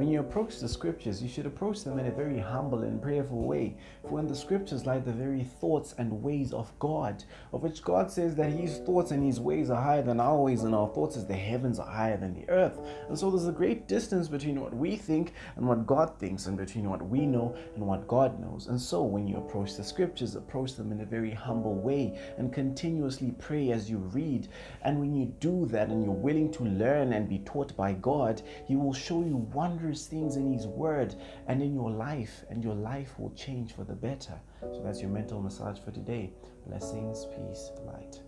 When you approach the scriptures, you should approach them in a very humble and prayerful way. For in the scriptures lie the very thoughts and ways of God, of which God says that his thoughts and his ways are higher than our ways, and our thoughts as the heavens are higher than the earth. And so there's a great distance between what we think and what God thinks, and between what we know and what God knows. And so when you approach the scriptures, approach them in a very humble way and continuously pray as you read. And when you do that and you're willing to learn and be taught by God, He will show you wondrous things in His Word and in your life, and your life will change for the better. So that's your mental massage for today. Blessings, peace, light.